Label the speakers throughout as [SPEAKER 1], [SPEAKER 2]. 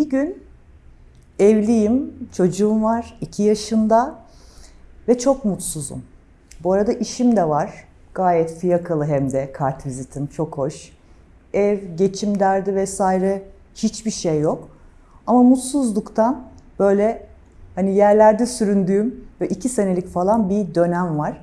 [SPEAKER 1] Bir gün evliyim, çocuğum var, 2 yaşında ve çok mutsuzum. Bu arada işim de var. Gayet fiyakalı hem de kart vizitim çok hoş. Ev, geçim derdi vesaire hiçbir şey yok. Ama mutsuzluktan böyle hani yerlerde süründüğüm ve iki senelik falan bir dönem var.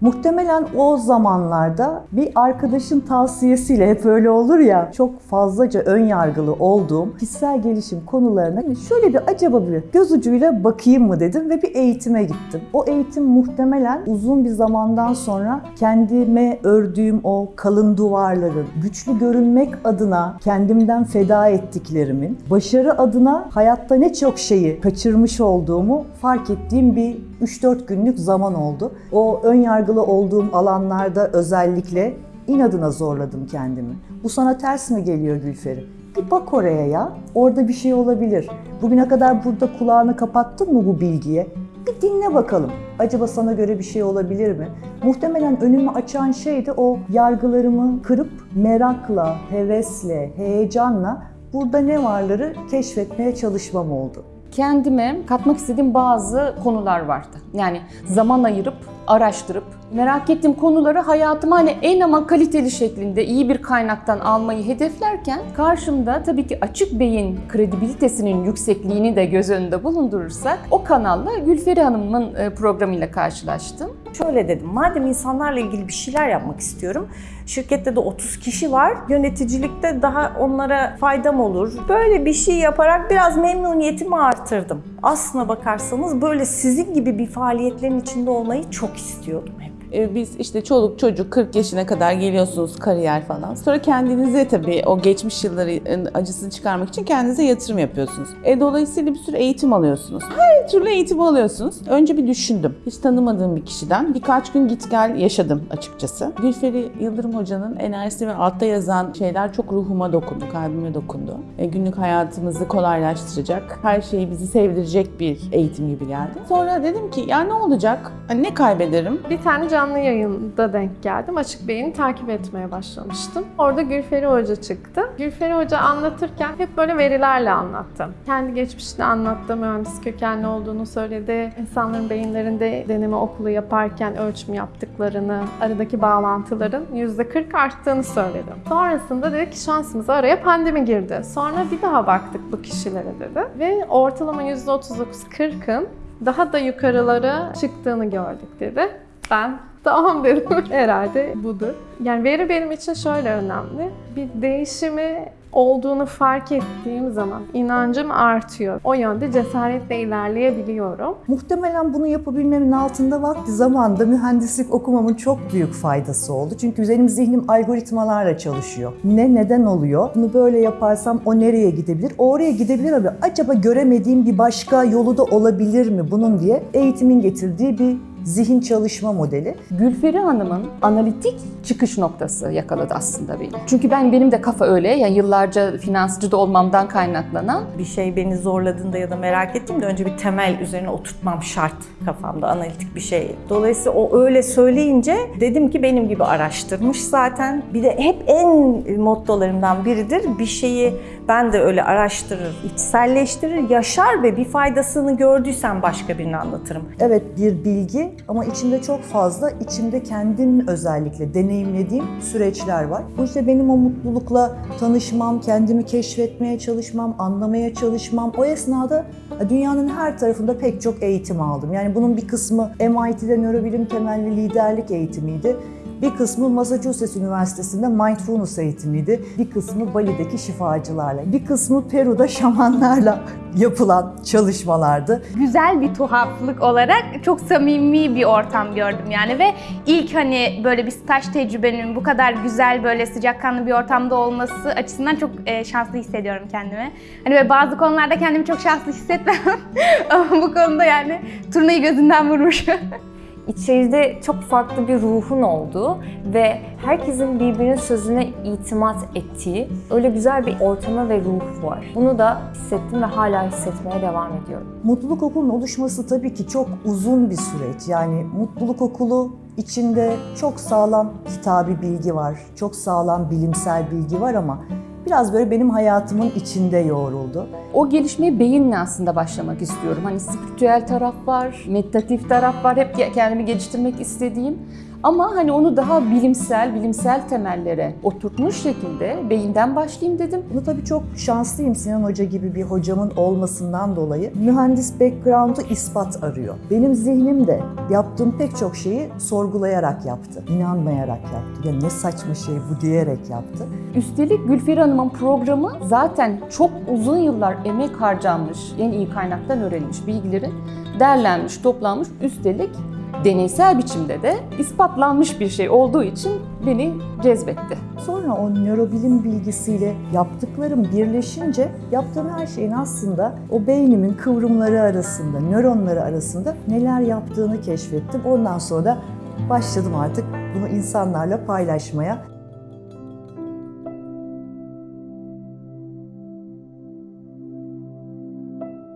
[SPEAKER 1] Muhtemelen o zamanlarda bir arkadaşın tavsiyesiyle hep öyle olur ya çok fazlaca ön yargılı olduğum kişisel gelişim konularına hani şöyle bir acaba bir göz ucuyla bakayım mı dedim ve bir eğitime gittim. O eğitim muhtemelen uzun bir zamandan sonra kendime ördüğüm o kalın duvarların, güçlü görünmek adına kendimden feda ettiklerimin, başarı adına hayatta ne çok şeyi kaçırmış olduğumu fark ettiğim bir 3-4 günlük zaman oldu. O ön yargılı olduğum alanlarda özellikle inadına zorladım kendimi. Bu sana ters mi geliyor Gülferi? Bir bak oraya ya. Orada bir şey olabilir. Bugüne kadar burada kulağını kapattın mı bu bilgiye? Bir dinle bakalım. Acaba sana göre bir şey olabilir mi? Muhtemelen önümü açan şey de o yargılarımı kırıp merakla, hevesle, heyecanla burada ne varları keşfetmeye çalışmam oldu
[SPEAKER 2] kendime katmak istediğim bazı konular vardı. Yani zaman ayırıp, araştırıp, merak ettiğim konuları hayatıma hani en ama kaliteli şeklinde iyi bir kaynaktan almayı hedeflerken karşımda tabii ki açık beyin kredibilitesinin yüksekliğini de göz önünde bulundurursak o kanalla Gülferi Hanım'ın e, programıyla karşılaştım.
[SPEAKER 3] Şöyle dedim, madem insanlarla ilgili bir şeyler yapmak istiyorum, şirkette de 30 kişi var, yöneticilikte daha onlara faydam olur. Böyle bir şey yaparak biraz memnuniyetimi artırdım. Aslına bakarsanız böyle sizin gibi bir faaliyetlerin içinde olmayı çok istiyordum hep.
[SPEAKER 4] E, biz işte çoluk çocuk 40 yaşına kadar geliyorsunuz kariyer falan. Sonra kendinize tabii o geçmiş yılların acısını çıkarmak için kendinize yatırım yapıyorsunuz. E, dolayısıyla bir sürü eğitim alıyorsunuz. Her türlü eğitim alıyorsunuz. Önce bir düşündüm. Hiç tanımadığım bir kişiden birkaç gün git gel yaşadım açıkçası. Gülferi Yıldırım Hoca'nın enerjisi ve altta yazan şeyler çok ruhuma dokundu, kalbime dokundu. E, günlük hayatımızı kolaylaştıracak, her şeyi bizi sevdirecek bir eğitim gibi geldi. Sonra dedim ki ya ne olacak? Hani ne kaybederim?
[SPEAKER 5] Bir tane canlı yayında denk geldim. Açık Bey'ini takip etmeye başlamıştım. Orada Gülferi Hoca çıktı. Gülferi Hoca anlatırken hep böyle verilerle anlattı. Kendi geçmişini anlattı, mühendis kökenli olduğunu söyledi. İnsanların beyinlerinde deneme okulu yaparken ölçüm yaptıklarını, aradaki bağlantıların %40 arttığını söyledi. Sonrasında dedi ki şansımıza araya pandemi girdi. Sonra bir daha baktık bu kişilere dedi. Ve ortalama %39-40'ın daha da yukarılara çıktığını gördük dedi. Ben tamam dedim herhalde budur. Yani veri benim için şöyle önemli. Bir değişimi olduğunu fark ettiğim zaman inancım artıyor. O yönde cesaretle ilerleyebiliyorum.
[SPEAKER 1] Muhtemelen bunu yapabilmemin altında vakti zamanda mühendislik okumamın çok büyük faydası oldu. Çünkü benim zihnim algoritmalarla çalışıyor. Ne neden oluyor? Bunu böyle yaparsam o nereye gidebilir? O oraya gidebilir ama acaba göremediğim bir başka yolu da olabilir mi bunun diye eğitimin getirdiği bir zihin çalışma modeli.
[SPEAKER 2] Gülferi Hanım'ın analitik çıkış noktası yakaladı aslında beni. Çünkü ben benim de kafa öyle. Yani yıllarca finansçı da olmamdan kaynaklanan.
[SPEAKER 3] Bir şey beni zorladığında ya da merak ettiğimde önce bir temel üzerine oturtmam şart kafamda analitik bir şey. Dolayısıyla o öyle söyleyince dedim ki benim gibi araştırmış zaten. Bir de hep en mottolarımdan biridir. Bir şeyi ben de öyle araştırır, içselleştirir, yaşar ve bir faydasını gördüysem başka birine anlatırım.
[SPEAKER 1] Evet bir bilgi ama içinde çok fazla, içimde kendim özellikle deneyimlediğim süreçler var. Bu işte benim o mutlulukla tanışmam, kendimi keşfetmeye çalışmam, anlamaya çalışmam. O esnada dünyanın her tarafında pek çok eğitim aldım. Yani bunun bir kısmı MIT'de nörobilim temelli liderlik eğitimiydi. Bir kısmı Massachusetts Üniversitesi'nde mindfulness eğitimiydi. Bir kısmı Bali'deki şifacılarla. Bir kısmı Peru'da şamanlarla yapılan çalışmalardı.
[SPEAKER 6] Güzel bir tuhaflık olarak çok samimi bir ortam gördüm yani ve ilk hani böyle bir staj tecrübenin bu kadar güzel böyle sıcakkanlı bir ortamda olması açısından çok e, şanslı hissediyorum kendimi. Hani böyle bazı konularda kendimi çok şanslı hissetmem ama bu konuda yani turnayı gözünden vurmuş.
[SPEAKER 7] İçeride çok farklı bir ruhun olduğu ve herkesin birbirinin sözüne itimat ettiği öyle güzel bir ortama ve ruh var. Bunu da hissettim ve hala hissetmeye devam ediyorum.
[SPEAKER 1] Mutluluk Okulu'nun oluşması tabii ki çok uzun bir süreç. Yani Mutluluk Okulu içinde çok sağlam kitabi bilgi var, çok sağlam bilimsel bilgi var ama biraz böyle benim hayatımın içinde yoğruldu.
[SPEAKER 2] O gelişmeye beyinle aslında başlamak istiyorum. Hani spiritüel taraf var, meditatif taraf var. Hep kendimi geliştirmek istediğim. Ama hani onu daha bilimsel, bilimsel temellere oturtmuş şekilde beyinden başlayayım dedim.
[SPEAKER 1] Bunu tabii çok şanslıyım Sinan Hoca gibi bir hocamın olmasından dolayı. Mühendis background'u ispat arıyor. Benim zihnim de yaptığım pek çok şeyi sorgulayarak yaptı. inanmayarak yaptı. Ya ne saçma şey bu diyerek yaptı.
[SPEAKER 2] Üstelik Gülferi Hanım'ın programı zaten çok uzun yıllar emek harcanmış, en iyi kaynaktan öğrenilmiş bilgilerin derlenmiş, toplanmış. Üstelik deneysel biçimde de ispatlanmış bir şey olduğu için beni cezbetti.
[SPEAKER 1] Sonra o nörobilim bilgisiyle yaptıklarım birleşince yaptığım her şeyin aslında o beynimin kıvrımları arasında, nöronları arasında neler yaptığını keşfettim. Ondan sonra da başladım artık bunu insanlarla paylaşmaya.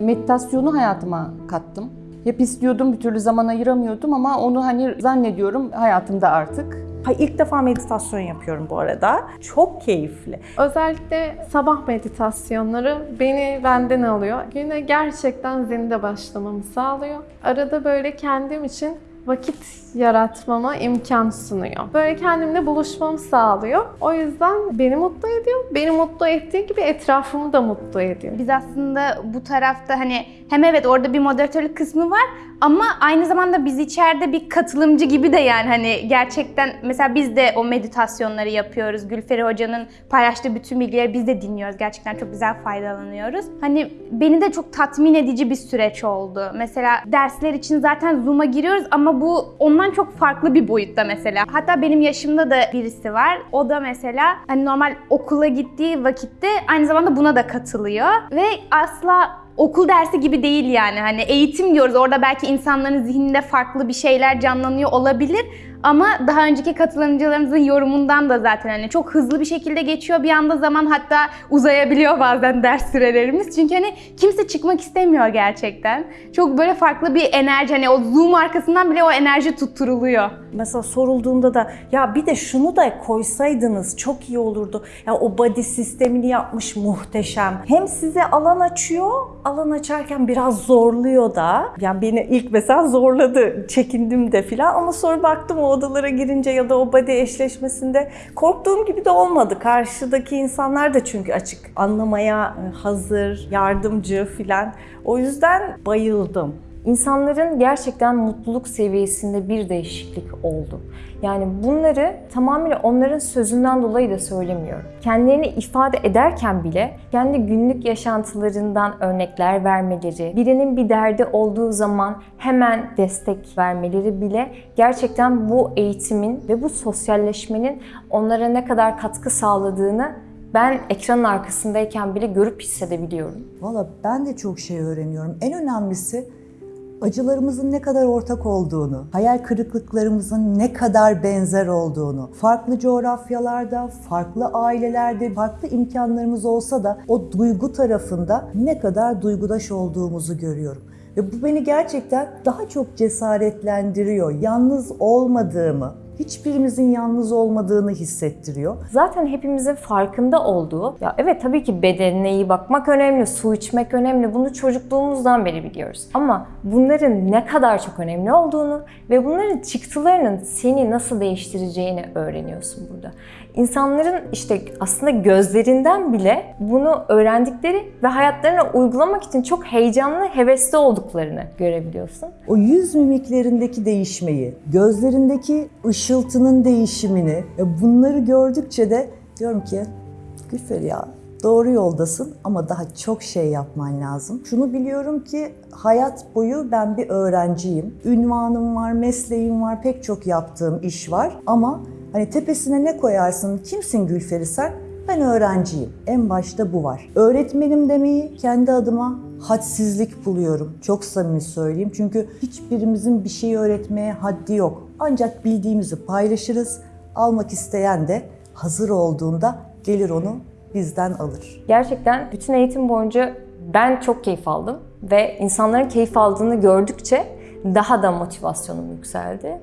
[SPEAKER 2] Meditasyonu hayatıma kattım. Hep istiyordum, bir türlü zaman ayıramıyordum ama onu hani zannediyorum hayatımda artık.
[SPEAKER 3] Ha, ilk defa meditasyon yapıyorum bu arada. Çok keyifli.
[SPEAKER 5] Özellikle sabah meditasyonları beni benden alıyor. Güne gerçekten zinde başlamamı sağlıyor. Arada böyle kendim için vakit yaratmama imkan sunuyor. Böyle kendimle buluşmamı sağlıyor. O yüzden beni mutlu ediyor. Beni mutlu ettiği gibi etrafımı da mutlu ediyor.
[SPEAKER 6] Biz aslında bu tarafta hani hem evet orada bir moderatörlük kısmı var ama aynı zamanda biz içeride bir katılımcı gibi de yani hani gerçekten mesela biz de o meditasyonları yapıyoruz. Gülferi Hoca'nın paylaştığı bütün bilgileri biz de dinliyoruz. Gerçekten çok güzel faydalanıyoruz. Hani beni de çok tatmin edici bir süreç oldu. Mesela dersler için zaten Zoom'a giriyoruz ama bu ondan çok farklı bir boyutta mesela. Hatta benim yaşımda da birisi var. O da mesela hani normal okula gittiği vakitte aynı zamanda buna da katılıyor ve asla okul dersi gibi değil yani. Hani eğitim diyoruz. Orada belki insanların zihninde farklı bir şeyler canlanıyor olabilir. Ama daha önceki katılımcılarımızın yorumundan da zaten hani çok hızlı bir şekilde geçiyor bir anda zaman hatta uzayabiliyor bazen ders sürelerimiz. Çünkü hani kimse çıkmak istemiyor gerçekten. Çok böyle farklı bir enerji hani o Zoom arkasından bile o enerji tutturuluyor.
[SPEAKER 3] Mesela sorulduğunda da ya bir de şunu da koysaydınız çok iyi olurdu. Ya o body sistemini yapmış muhteşem. Hem size alan açıyor, alan açarken biraz zorluyor da. Yani beni ilk mesela zorladı, çekindim de filan ama sonra baktım o odalara girince ya da o body eşleşmesinde korktuğum gibi de olmadı. Karşıdaki insanlar da çünkü açık anlamaya hazır, yardımcı filan. O yüzden bayıldım.
[SPEAKER 7] İnsanların gerçekten mutluluk seviyesinde bir değişiklik oldu. Yani bunları tamamen onların sözünden dolayı da söylemiyorum. Kendilerini ifade ederken bile kendi günlük yaşantılarından örnekler vermeleri, birinin bir derdi olduğu zaman hemen destek vermeleri bile gerçekten bu eğitimin ve bu sosyalleşmenin onlara ne kadar katkı sağladığını ben ekranın arkasındayken bile görüp hissedebiliyorum.
[SPEAKER 1] Valla ben de çok şey öğreniyorum. En önemlisi acılarımızın ne kadar ortak olduğunu, hayal kırıklıklarımızın ne kadar benzer olduğunu, farklı coğrafyalarda, farklı ailelerde, farklı imkanlarımız olsa da o duygu tarafında ne kadar duygudaş olduğumuzu görüyorum. Ve bu beni gerçekten daha çok cesaretlendiriyor. Yalnız olmadığımı, hiçbirimizin yalnız olmadığını hissettiriyor.
[SPEAKER 7] Zaten hepimizin farkında olduğu, ya evet tabii ki bedenine iyi bakmak önemli, su içmek önemli. Bunu çocukluğumuzdan beri biliyoruz. Ama bunların ne kadar çok önemli olduğunu ve bunların çıktılarının seni nasıl değiştireceğini öğreniyorsun burada. İnsanların işte aslında gözlerinden bile bunu öğrendikleri ve hayatlarına uygulamak için çok heyecanlı, hevesli olduklarını görebiliyorsun.
[SPEAKER 1] O yüz mimiklerindeki değişmeyi, gözlerindeki ışıltının değişimini e, bunları gördükçe de diyorum ki Gülfer ya doğru yoldasın ama daha çok şey yapman lazım. Şunu biliyorum ki hayat boyu ben bir öğrenciyim. Ünvanım var, mesleğim var, pek çok yaptığım iş var ama hani tepesine ne koyarsın, kimsin Gülferi sen? Ben öğrenciyim. En başta bu var. Öğretmenim demeyi kendi adıma hadsizlik buluyorum. Çok samimi söyleyeyim. Çünkü hiçbirimizin bir şeyi öğretmeye haddi yok. Ancak bildiğimizi paylaşırız. Almak isteyen de hazır olduğunda gelir onu bizden alır.
[SPEAKER 7] Gerçekten bütün eğitim boyunca ben çok keyif aldım ve insanların keyif aldığını gördükçe daha da motivasyonum yükseldi.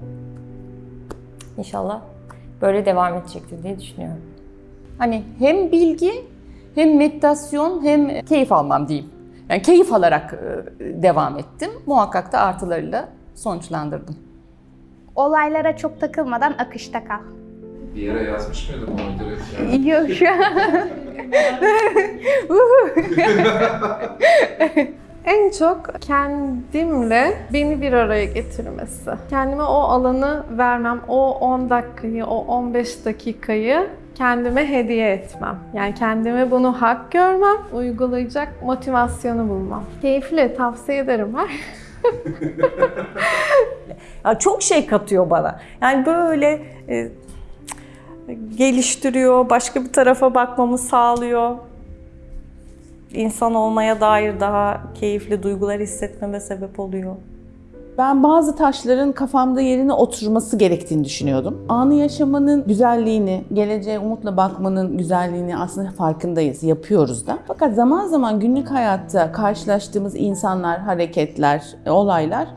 [SPEAKER 7] İnşallah böyle devam edecektir diye düşünüyorum.
[SPEAKER 2] Hani hem bilgi hem meditasyon hem keyif almam diyeyim. Yani keyif alarak e, devam ettim. Muhakkak da artılarıyla sonuçlandırdım.
[SPEAKER 6] Olaylara çok takılmadan akışta kal.
[SPEAKER 8] Bir yere yazmış mıydın bunu direkt? ya?
[SPEAKER 6] Yok şu an.
[SPEAKER 5] En çok kendimle beni bir araya getirmesi. Kendime o alanı vermem, o 10 dakikayı, o 15 dakikayı kendime hediye etmem. Yani kendime bunu hak görmem, uygulayacak motivasyonu bulmam. Keyifli, tavsiye ederim.
[SPEAKER 3] Ya çok şey katıyor bana. Yani böyle e, geliştiriyor, başka bir tarafa bakmamı sağlıyor. İnsan olmaya dair daha keyifli duygular hissetmeme sebep oluyor.
[SPEAKER 4] Ben bazı taşların kafamda yerine oturması gerektiğini düşünüyordum. Anı yaşamanın güzelliğini, geleceğe umutla bakmanın güzelliğini aslında farkındayız, yapıyoruz da. Fakat zaman zaman günlük hayatta karşılaştığımız insanlar, hareketler, olaylar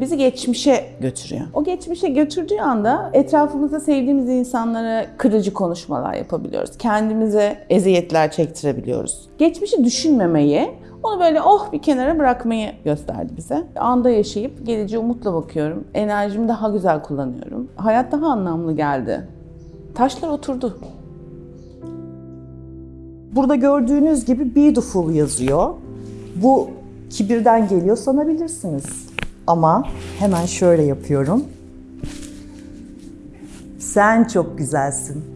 [SPEAKER 4] bizi geçmişe götürüyor. O geçmişe götürdüğü anda etrafımızda sevdiğimiz insanlara kırıcı konuşmalar yapabiliyoruz. Kendimize eziyetler çektirebiliyoruz. Geçmişi düşünmemeyi, onu böyle oh bir kenara bırakmayı gösterdi bize. Anda yaşayıp geleceğe umutla bakıyorum. Enerjimi daha güzel kullanıyorum. Hayat daha anlamlı geldi. Taşlar oturdu.
[SPEAKER 1] Burada gördüğünüz gibi beautiful yazıyor. Bu kibirden geliyor sanabilirsiniz. Ama hemen şöyle yapıyorum. Sen çok güzelsin.